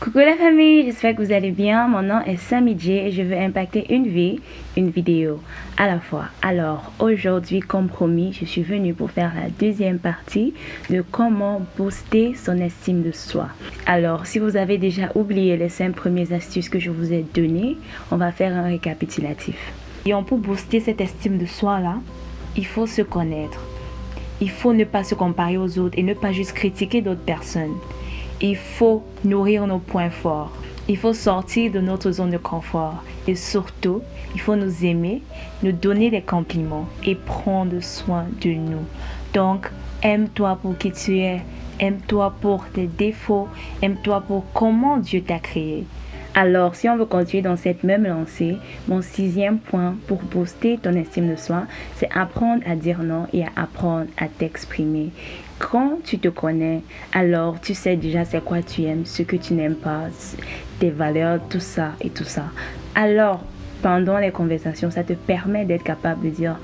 Coucou la famille, j'espère que vous allez bien. Mon nom est Sammy J et je veux impacter une vie, une vidéo à la fois. Alors aujourd'hui, comme promis, je suis venue pour faire la deuxième partie de comment booster son estime de soi. Alors si vous avez déjà oublié les cinq premières astuces que je vous ai données, on va faire un récapitulatif. Et pour booster cette estime de soi là, il faut se connaître. Il faut ne pas se comparer aux autres et ne pas juste critiquer d'autres personnes il faut nourrir nos points forts. Il faut sortir de notre zone de confort. Et surtout, il faut nous aimer, nous donner des compliments et prendre soin de nous. Donc, aime-toi pour qui tu es. Aime-toi pour tes défauts. Aime-toi pour comment Dieu t'a créé. Alors, si on veut continuer dans cette même lancée, mon sixième point pour booster ton estime de soi, c'est apprendre à dire non et à apprendre à t'exprimer. Quand tu te connais, alors tu sais déjà c'est quoi tu aimes, ce que tu n'aimes pas, tes valeurs, tout ça et tout ça. Alors, pendant les conversations, ça te permet d'être capable de dire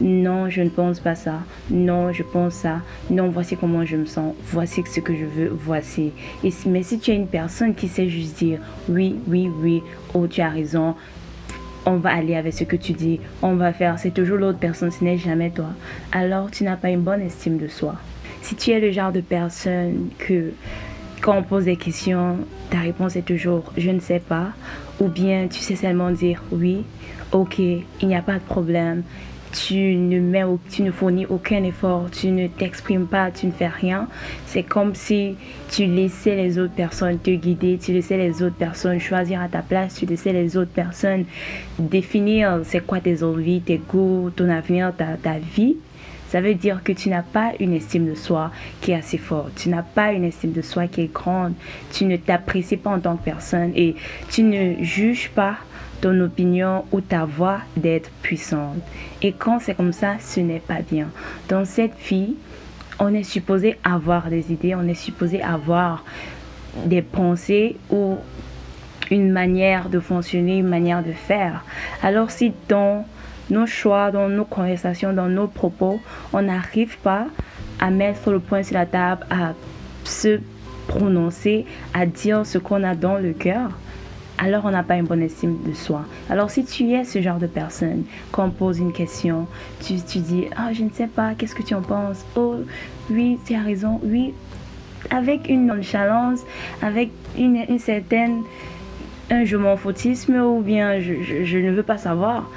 non, je ne pense pas ça. Non, je pense ça. Non, voici comment je me sens. Voici ce que je veux. Voici. Mais si tu es une personne qui sait juste dire oui, oui, oui, oh, tu as raison, on va aller avec ce que tu dis, on va faire, c'est toujours l'autre personne, ce n'est jamais toi. Alors, tu n'as pas une bonne estime de soi. Si tu es le genre de personne que quand on pose des questions, ta réponse est toujours je ne sais pas, ou bien tu sais seulement dire oui, ok, il n'y a pas de problème, tu ne, mets, tu ne fournis aucun effort, tu ne t'exprimes pas, tu ne fais rien. C'est comme si tu laissais les autres personnes te guider, tu laissais les autres personnes choisir à ta place, tu laissais les autres personnes définir c'est quoi tes envies, tes goûts, ton avenir, ta, ta vie. Ça veut dire que tu n'as pas une estime de soi qui est assez forte. Tu n'as pas une estime de soi qui est grande. Tu ne t'apprécies pas en tant que personne et tu ne juges pas ton opinion ou ta voix d'être puissante. Et quand c'est comme ça, ce n'est pas bien. Dans cette vie, on est supposé avoir des idées, on est supposé avoir des pensées ou une manière de fonctionner, une manière de faire. Alors si dans nos choix, dans nos conversations, dans nos propos, on n'arrive pas à mettre le point sur la table, à se prononcer, à dire ce qu'on a dans le cœur, alors on n'a pas une bonne estime de soi. Alors si tu es ce genre de personne, quand on pose une question, tu, tu dis, ah, je ne sais pas, qu'est-ce que tu en penses Oh, oui, tu as raison, oui, avec une nonchalance, avec une, une certaine, un je m'en foutisme ou bien je, je ne veux pas savoir.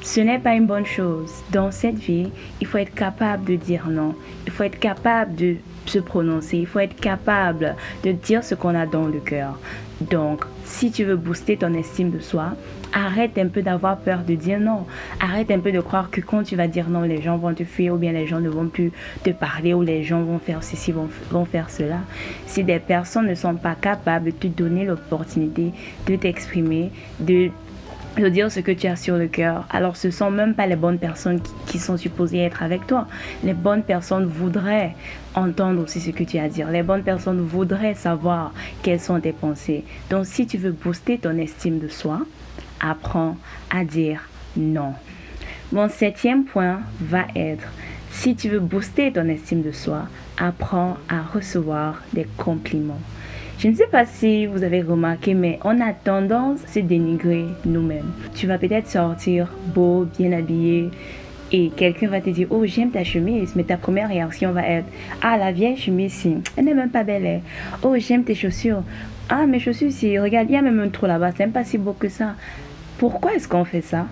Ce n'est pas une bonne chose. Dans cette vie, il faut être capable de dire non. Il faut être capable de se prononcer. Il faut être capable de dire ce qu'on a dans le cœur. Donc, si tu veux booster ton estime de soi, arrête un peu d'avoir peur de dire non. Arrête un peu de croire que quand tu vas dire non, les gens vont te fuir ou bien les gens ne vont plus te parler ou les gens vont faire ceci, vont, vont faire cela. Si des personnes ne sont pas capables de te donner l'opportunité de t'exprimer, de de dire ce que tu as sur le cœur. Alors ce sont même pas les bonnes personnes qui, sont supposées être avec toi. Les bonnes personnes voudraient entendre aussi ce que tu as à dire. Les bonnes personnes voudraient savoir quelles sont tes pensées. Donc si tu veux booster ton estime de soi, apprends à dire non. Mon septième point va être, si tu veux booster ton estime de soi, apprends à recevoir des compliments. Je ne sais pas si vous avez remarqué, mais on a tendance à se dénigrer nous-mêmes. Tu vas peut-être sortir beau, bien habillé, et quelqu'un va te dire oh j'aime ta chemise mais ta première réaction va être ah la vieille chemise si. Elle n'est même pas belle oh j'aime tes chaussures. Ah mes chaussures si. Regarde il y a même un trou là-bas c'est même pas si beau que ça. Pourquoi est-ce qu'on fait ça?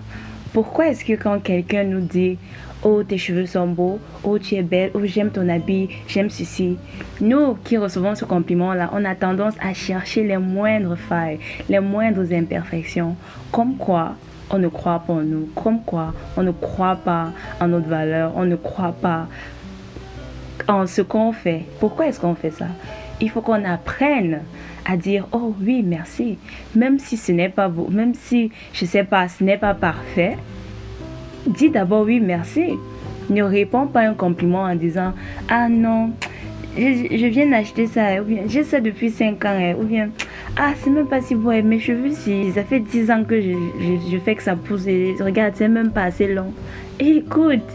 Pourquoi est-ce que quand quelqu'un nous dit Oh, tes cheveux sont beaux. Oh, tu es belle. Oh, j'aime ton habit. J'aime ceci. Nous qui recevons ce compliment-là, on a tendance à chercher les moindres failles, les moindres imperfections. Comme quoi, on ne croit pas en nous. Comme quoi, on ne croit pas en notre valeur. On ne croit pas en ce qu'on fait. Pourquoi est-ce qu'on fait ça? Il faut qu'on apprenne à dire oh oui merci même si ce n'est pas beau même si je sais pas ce n'est pas parfait dis d'abord oui, merci. Ne réponds pas un compliment en disant Ah non, je, viens d'acheter ça, ou bien j'ai ça depuis 5 ans, ou bien Ah, c'est même pas si beau, mes cheveux, si ça fait 10 ans que je, je, fais que ça pousse. Et regarde, c'est même pas assez long. écoute,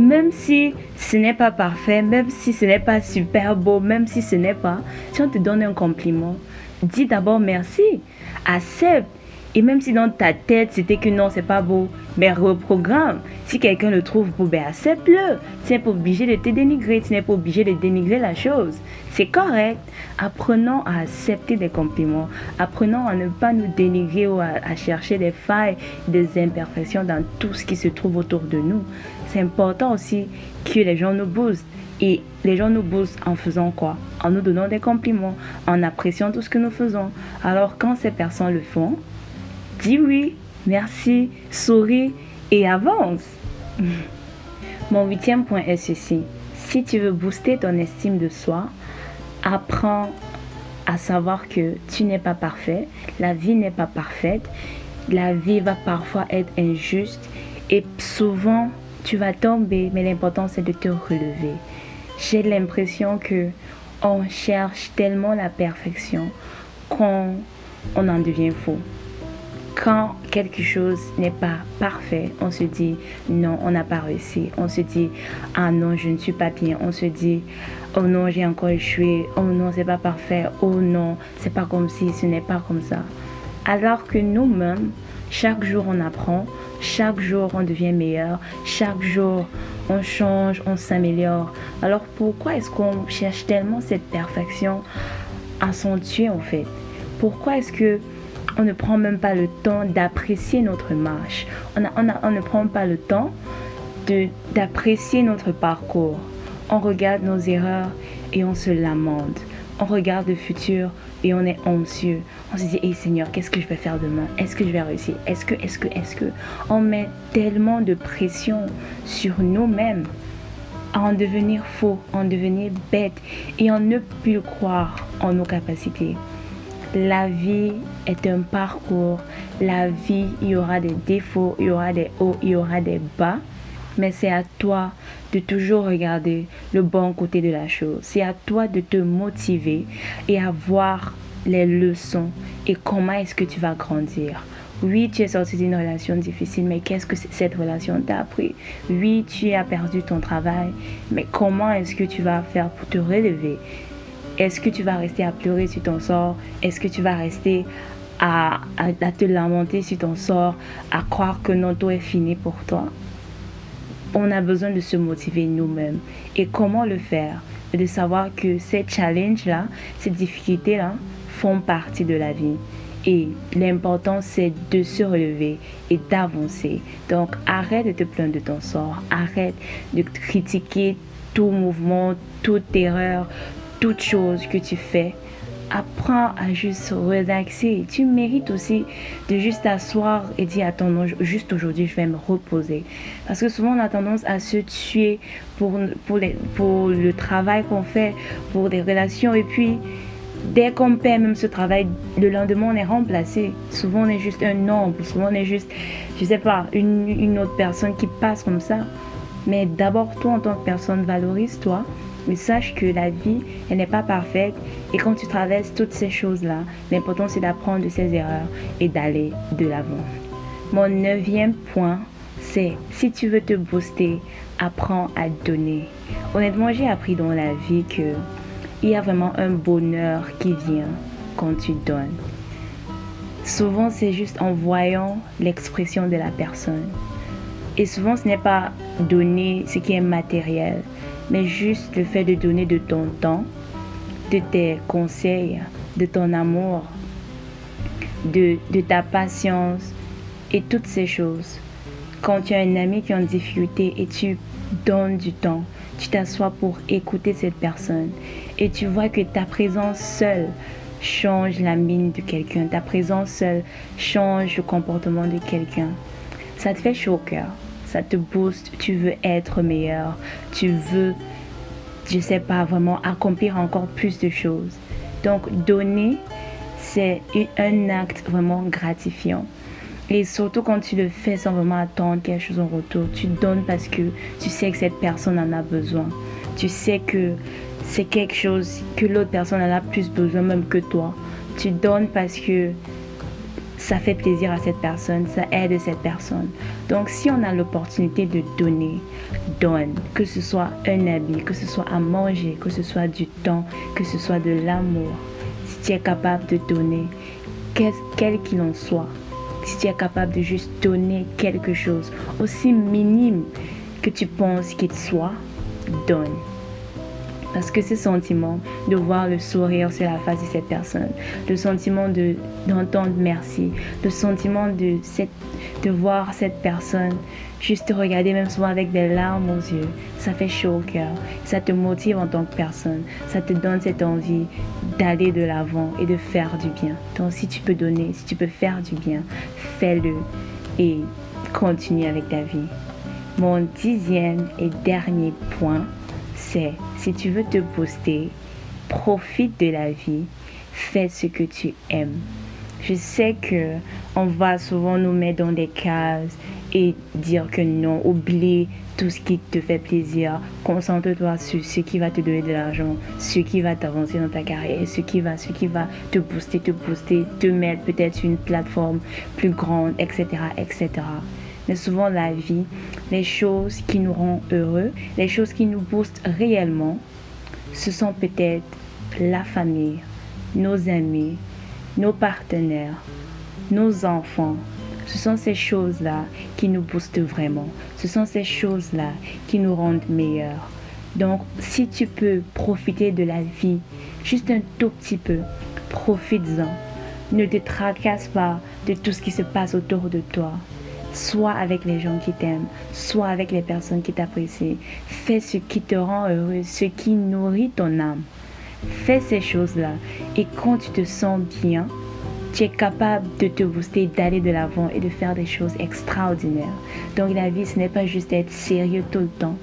même si ce n'est pas parfait, même si ce n'est pas super beau, même si ce n'est pas, si on te donne un compliment, dis d'abord merci, accepte et même si dans ta tête c'était que non, c'est pas beau, mais reprogramme. Si quelqu'un le trouve beau, ben accepte-le. Tu n'es pas obligé de te dénigrer, tu n'es pas obligé de dénigrer la chose. C'est correct. Apprenons à accepter des compliments. Apprenons à ne pas nous dénigrer ou à, à chercher des failles, des imperfections dans tout ce qui se trouve autour de nous. C'est important aussi que les gens nous boostent. Et les gens nous boostent en faisant quoi? En nous donnant des compliments, en appréciant tout ce que nous faisons. Alors quand ces personnes le font, Dis oui, merci, souris et avance. Mon huitième point est ceci. Si tu veux booster ton estime de soi, apprends à savoir que tu n'es pas parfait, la vie n'est pas parfaite, la vie va parfois être injuste et souvent tu vas tomber, mais l'important c'est de te relever. J'ai l'impression que on cherche tellement la perfection qu'on on en devient fou quand quelque chose n'est pas parfait, on se dit non, on n'a pas réussi. On se dit ah non, je ne suis pas bien. On se dit oh non, j'ai encore échoué. Oh non, c'est pas parfait. Oh non, c'est pas comme si, ce n'est pas comme ça. Alors que nous-mêmes, chaque jour on apprend, chaque jour on devient meilleur, chaque jour on change, on s'améliore. Alors pourquoi est-ce qu'on cherche tellement cette perfection tuer en fait? Pourquoi est-ce que on ne prend même pas le temps d'apprécier notre marche? On, on, ne prend pas le temps d'apprécier notre parcours. On regarde nos erreurs et on se lamente. On regarde le futur et on est anxieux. On se dit, hey Seigneur, qu'est-ce que je vais faire demain? Est-ce que je vais réussir? Est-ce que, est-ce que, est-ce que? On met tellement de pression sur nous-mêmes à en devenir faux, en devenir bête et en ne plus croire en nos capacités. La vie est un parcours. La vie, il y aura des défauts, il y aura des hauts, il y aura des bas. Mais c'est à toi de toujours regarder le bon côté de la chose. C'est à toi de te motiver et à voir les leçons et comment est-ce que tu vas grandir. Oui, tu es sorti d'une relation difficile, mais qu'est-ce que cette relation t'a appris? Oui, tu as perdu ton travail, mais comment est-ce que tu vas faire pour te relever? Est-ce que tu vas rester à pleurer sur ton sort? Est-ce que tu vas rester à, te lamenter sur ton sort, à croire que non, tout est fini pour toi? On a besoin de se motiver nous-mêmes. Et comment le faire? De savoir que ces challenges-là, ces difficultés-là, font partie de la vie. Et l'important, c'est de se relever et d'avancer. Donc, arrête de te plaindre de ton sort. Arrête de critiquer tout mouvement, toute erreur, toute chose que tu fais, apprends à juste relaxer. Tu mérites aussi de juste t'asseoir et dire attends, juste aujourd'hui, je vais me reposer. Parce que souvent, on a tendance à se tuer pour, pour, le travail qu'on fait, pour des relations. Et puis, dès qu'on perd même ce travail, le lendemain, on est remplacé. Souvent, on est juste un nombre. Souvent, on est juste, je sais pas, une, une autre personne qui passe comme ça. Mais d'abord, toi, en tant que personne, valorise-toi. Mais sache que la vie, elle n'est pas parfaite. Et quand tu traverses toutes ces choses-là, l'important c'est d'apprendre de ces erreurs et d'aller de l'avant. Mon neuvième point, c'est si tu veux te booster, apprends à donner. Honnêtement, j'ai appris dans la vie que il y a vraiment un bonheur qui vient quand tu donnes. Souvent, c'est juste en voyant l'expression de la personne. Et souvent, ce n'est pas donner ce qui est matériel, mais juste le fait de donner de ton temps, de tes conseils, de ton amour, de, ta patience et toutes ces choses. Quand tu as un ami qui est en difficulté et tu donnes du temps, tu t'assois pour écouter cette personne et tu vois que ta présence seule change la mine de quelqu'un, ta présence seule change le comportement de quelqu'un. Ça te fait chaud au cœur ça te booste, tu veux être meilleur, tu veux, je sais pas, vraiment accomplir encore plus de choses. Donc donner, c'est un acte vraiment gratifiant. Et surtout quand tu le fais sans vraiment attendre quelque chose en retour, tu donnes parce que tu sais que cette personne en a besoin. Tu sais que c'est quelque chose que l'autre personne en a plus besoin même que toi. Tu donnes parce que ça fait plaisir à cette personne, ça aide cette personne. Donc si on a l'opportunité de donner, donne. Que ce soit un habit, que ce soit à manger, que ce soit du temps, que ce soit de l'amour. Si tu es capable de donner, quel qu'il en soit, si tu es capable de juste donner quelque chose, aussi minime que tu penses qu'il soit, donne. Parce que ce sentiment de voir le sourire sur la face de cette personne, le sentiment d'entendre merci, le sentiment de, cette, de voir cette personne juste te regarder, même souvent avec des larmes aux yeux, ça fait chaud au cœur. Ça te motive en tant que personne. Ça te donne cette envie d'aller de l'avant et de faire du bien. Donc si tu peux donner, si tu peux faire du bien, fais-le et continue avec ta vie. Mon dixième et dernier point, si tu veux te booster, profite de la vie, fais ce que tu aimes. Je sais que on va souvent nous mettre dans des cases et dire que non, oublie tout ce qui te fait plaisir. Concentre-toi sur ce qui va te donner de l'argent, ce qui va t'avancer dans ta carrière, ce qui va, ce qui va te booster, te booster, te mettre peut-être sur une plateforme plus grande, etc., etc. Mais souvent la vie, les choses qui nous rendent heureux, les choses qui nous boostent réellement, ce sont peut-être la famille, nos amis, nos partenaires, nos enfants. Ce sont ces choses-là qui nous boostent vraiment. Ce sont ces choses-là qui nous rendent meilleurs. Donc, si tu peux profiter de la vie, juste un tout petit peu, profites-en. Ne te tracasse pas de tout ce qui se passe autour de toi soit avec les gens qui t'aiment, soit avec les personnes qui t'apprécient. Fais ce qui te rend heureux, ce qui nourrit ton âme. Fais ces choses-là. Et quand tu te sens bien, tu es capable de te booster, d'aller de l'avant et de faire des choses extraordinaires. Donc la vie, ce n'est pas juste être sérieux tout le temps.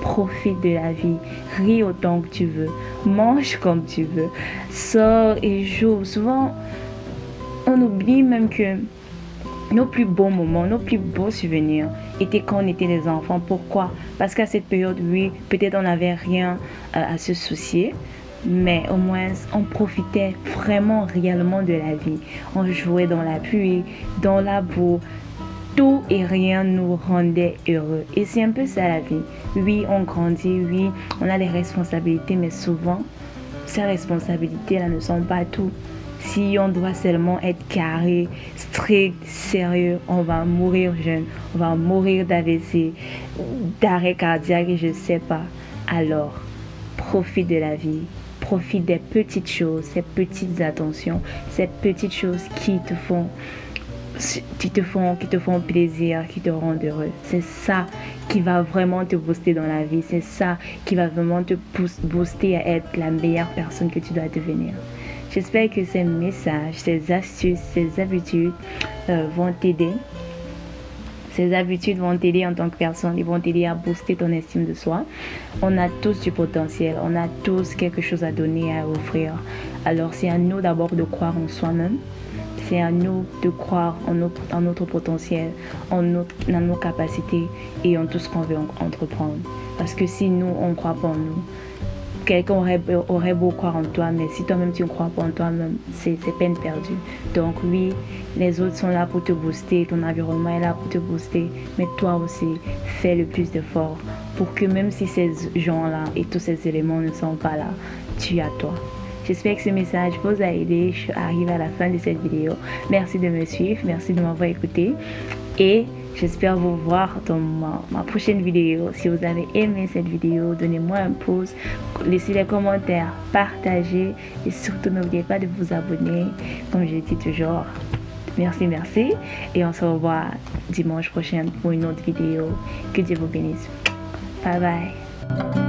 Profite de la vie, ris autant que tu veux, mange comme tu veux, sors et joue. Souvent, on oublie même que nos plus beaux moments, nos plus beaux souvenirs étaient quand on était des enfants. Pourquoi? Parce qu'à cette période, oui, peut-être on n'avait rien euh, à se soucier, mais au moins on profitait vraiment réellement de la vie. On jouait dans la pluie, dans la boue. Tout et rien nous rendait heureux. Et c'est un peu ça la vie. Oui, on grandit, oui, on a des responsabilités, mais souvent, ces responsabilités-là ne sont pas tout. Si on doit seulement être carré, strict, sérieux, on va mourir jeune, on va mourir d'AVC, d'arrêt cardiaque, je ne sais pas. Alors, profite de la vie, profite des petites choses, ces petites attentions, ces petites choses qui te font qui te font qui te font plaisir, qui te rendent heureux. C'est ça qui va vraiment te booster dans la vie. C'est ça qui va vraiment te booster à être la meilleure personne que tu dois devenir. J'espère que ces messages, ces astuces, ces habitudes euh, vont t'aider. Ces habitudes vont t'aider en tant que personne, ils vont t'aider à booster ton estime de soi. On a tous du potentiel, on a tous quelque chose à donner, à offrir. Alors c'est à nous d'abord de croire en soi-même. C'est à nous de croire en notre, en notre potentiel, en nos capacités et en tout ce qu'on veut entreprendre. Parce que si nous, on ne croit pas en nous, quelqu'un aurait, aurait beau croire en toi, mais si toi-même tu ne crois pas en toi-même, c'est peine perdue. Donc oui, les autres sont là pour te booster, ton environnement est là pour te booster, mais toi aussi, fais le plus d'efforts pour que même si ces gens-là et tous ces éléments ne sont pas là, tu as toi. J'espère que ce message vous a aidé. Je arrive à la fin de cette vidéo. Merci de me suivre, merci de m'avoir écouté et J'espère vous voir dans ma, prochaine vidéo. Si vous avez aimé cette vidéo, donnez-moi un pouce, laissez des commentaires, partagez et surtout n'oubliez pas de vous abonner. Comme je dis toujours, merci, merci. Et on se revoit dimanche prochain pour une autre vidéo. Que Dieu vous bénisse. Bye bye.